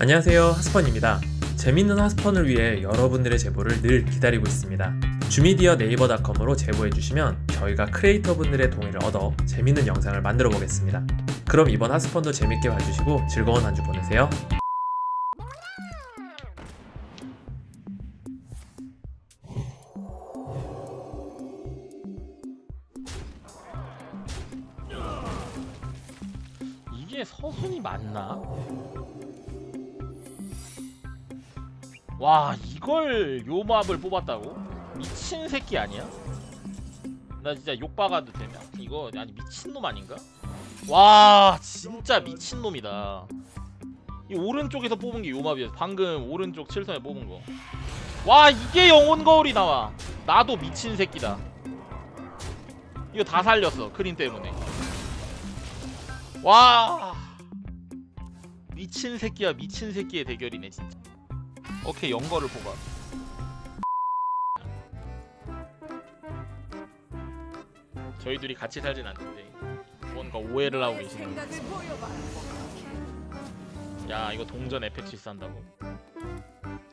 안녕하세요 하스펀입니다. 재밌는 하스펀을 위해 여러분들의 제보를 늘 기다리고 있습니다. 주미디어 네이버닷컴으로 제보해주시면 저희가 크리에이터분들의 동의를 얻어 재밌는 영상을 만들어 보겠습니다. 그럼 이번 하스펀도 재밌게 봐주시고 즐거운 한 주 보내세요 와 이걸 요 맙을 뽑았다고? 미친 새끼 아니야? 나 진짜 욕박아도 되냐? 이거 아니 미친놈 아닌가? 와 진짜 미친놈이다 이 오른쪽에서 뽑은 게 요맙이었어 방금 오른쪽 7선에 뽑은 거 와 이게 영혼 거울이 나와 나도 미친 새끼다 이거 다 살렸어 크린 때문에 와 미친 새끼야 미친 새끼의 대결이네 진짜 오케이 영거를 뽑아. 저희 둘이 같이 살진 않는데 뭔가 오해를 하고 계시네 야 이거 동전 에펙시스 한다고.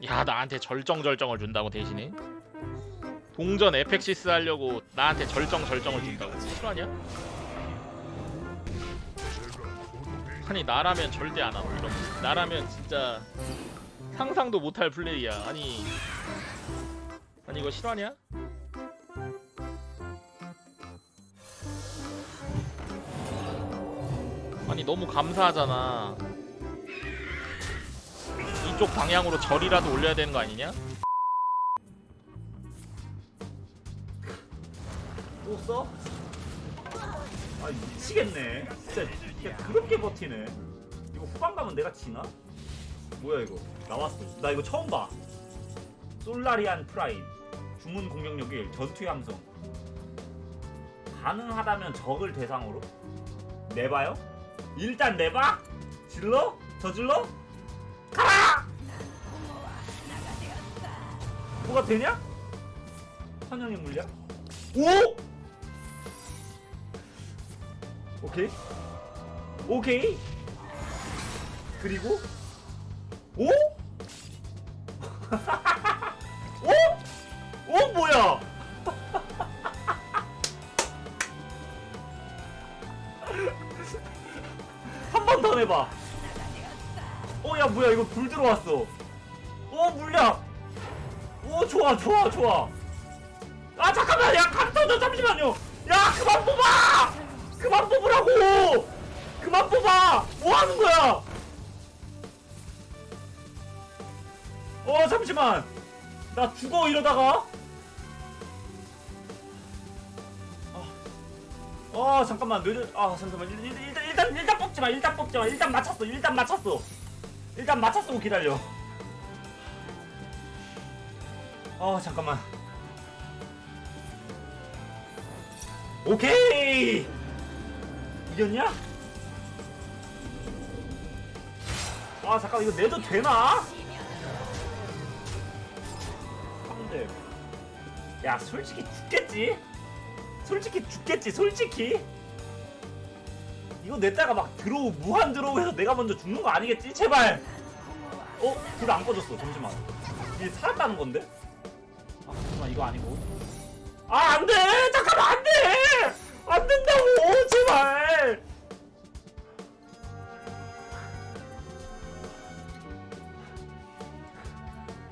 야 나한테 절정절정을 준다고 대신에? 동전 에펙시스 하려고 나한테 절정 절정을 준다고? 실화냐? 아니 나라면 절대 안 하고 이런 거. 나라면 진짜 상상도 못할 플레이야 아니 아니 이거 실화냐? 아니 너무 감사하잖아 이쪽 방향으로 절이라도 올려야 되는 거 아니냐? 또 써? 아 미치겠네 진짜 야, 그렇게 버티네 이거 후반 가면 내가 지나? 뭐야 이거 나왔어 나 이거 처음 봐 솔라리안 프라임 주문 공격력 1 전투 함성 가능하다면 적을 대상으로 내봐요? 일단 내봐? 질러? 저질러? 가라! 뭐가 되냐? 선영의 물량? 오! 오케이 오케이 그리고 오? 오? 오 뭐야? 한 번더 내봐. 어야 뭐야? 이거 불 들어왔어. 오 물량 오 좋아 좋아 좋아. 아 잠깐만! 야 감터져 잠시만요. 야 그만 뽑아! 그만 뽑으라고! 그만 뽑아! 뭐 하는 거야 어 잠시만. 나 죽어 이러다가. 아, 아 잠깐만. 늦어 아 잠깐만. 일, 일, 일단 일단 일단 뽑지 마. 일단 뽑지 마. 일단 맞췄어. 일단 맞췄어. 일단 맞췄어. 기다려. 아 잠깐만. 오케이! 이겼냐? 아 잠깐 이거 내도 되나? 3대 야 솔직히 죽겠지? 솔직히 죽겠지 솔직히? 이거 냈다가 막 드로우 무한 드로우해서 내가 먼저 죽는 거 아니겠지? 제발! 어? 불 안 꺼졌어 잠시만. 이게 살았다는 건데? 아 잠깐만 이거 아니고. 아 안돼! 잠깐만 안돼! 안 된다고! 제발!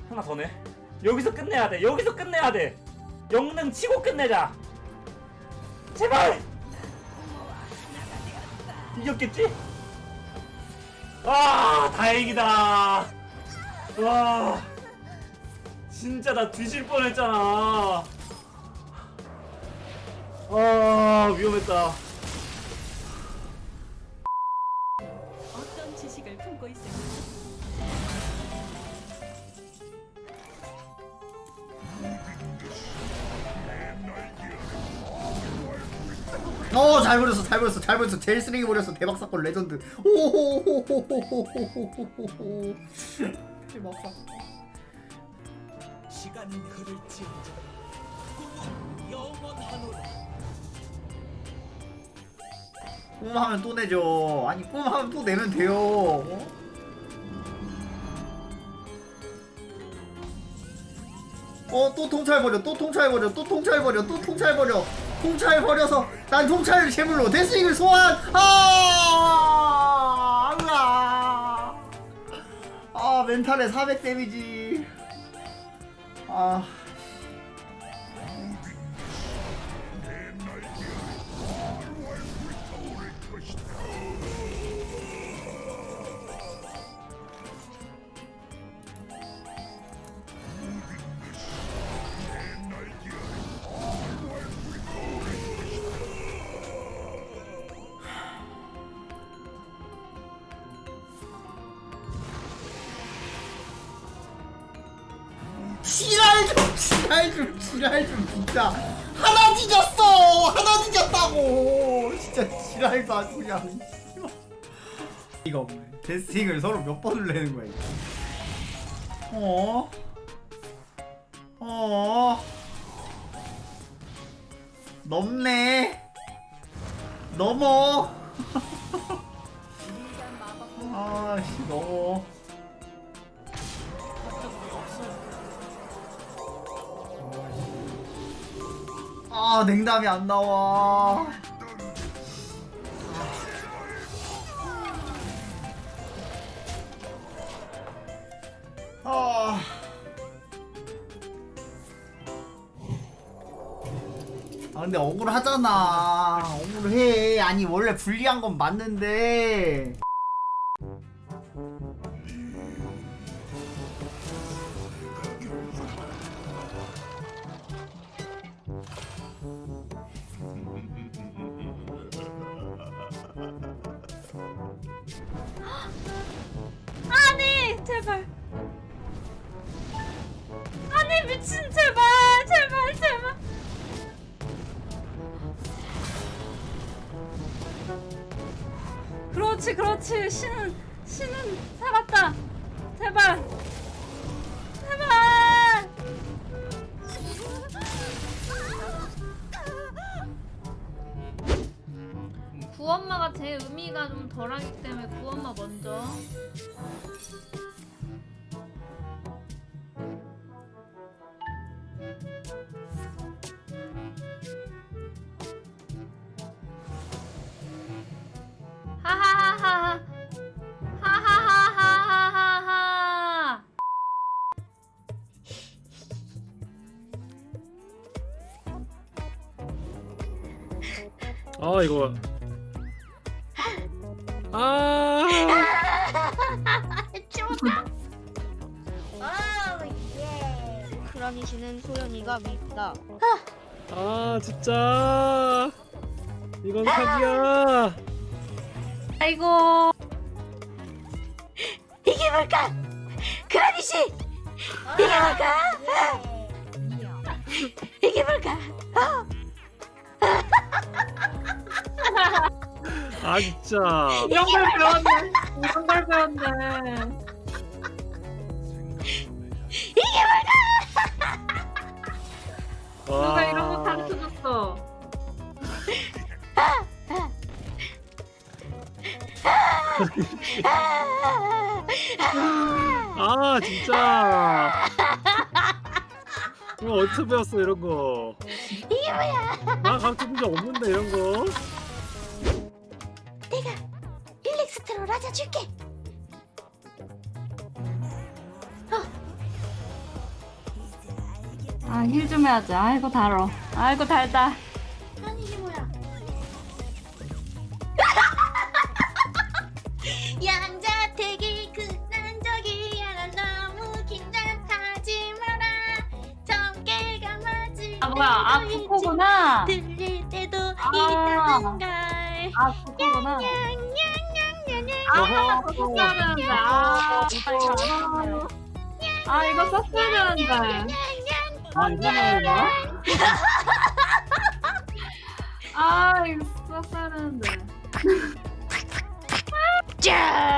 하나 더내 여기서 끝내야 돼. 여기서 끝내야 돼. 영능 치고 끝내자. 제발! 이겼겠지? 아 다행이다. 와 진짜 나 뒤질 뻔했잖아. 아 위험했다 어, 잘 버렸어, 잘 버렸어, 잘 버렸어. 제일 쓰레기 버렸어. 대박 사건 레전드. 대박 사건. 시간은 흐를지 꿈하면 또 내죠. 아니, 꿈하면 또 내면 돼요. 어? 어, 또 통찰 버려, 또 통찰 버려, 또 통찰 버려, 또 통찰 버려. 또 통찰 버려. 통찰 버려서 난 통찰을 제물로 데스윙을 소환. 아! 으아 아 멘탈에 400 데미지. 아 지랄 좀 지랄 좀 진짜. 하나 뒤졌어! 하나 뒤졌다고! 진짜 지랄도 아주 그냥 이거 없네. 데스팅을 서로 몇 번을 내는 거야 이거. 어? 어? 넘네. 넘어. 아씨 넘어 아 냉담이 안 나와. 아. 아 근데 억울하잖아. 억울해. 아니 원래 불리한 건 맞는데 제발. 아니 미친 제발 제발 제발. 그렇지 그렇지. 신은 신은 살았다. 제발. 제발. 구엄마가 제 의미가 좀 덜하기 때문에 구엄마 먼저 아 이거 아 크라니 씨는 소연이가 밉다. 아 진짜 이건 사기야 아이고 이게 뭘까? 크라니 씨! 이게 뭘까? 이게 뭘까? 아 진짜. 이런 걸 배웠네. 이런 걸 배웠네. 누가 이런 거 가르쳐줬어? 아 진짜. 이거 어디서 배웠어 이런 거? 이게 뭐야? 나 가르쳐본 적 없는데 이런 거 릴렉스트로 라자 줄게. 아힐 좀 해야지. 아이고 달어. 아이고 달다. 아니 이게 뭐야? 양자택이 그난 적이야. 난 너무 긴장하지 마라. 정계가 맞을 아 뭐야? 아 부코구나. 들릴 때도 아. 있다는 걸아 냥냥냥냥냥 아 이거 썼어야 되는데 아 이거 아 이거 썼어야 되는데 아 이거는 뭐? 아 이거 썼어야 되는데 짠!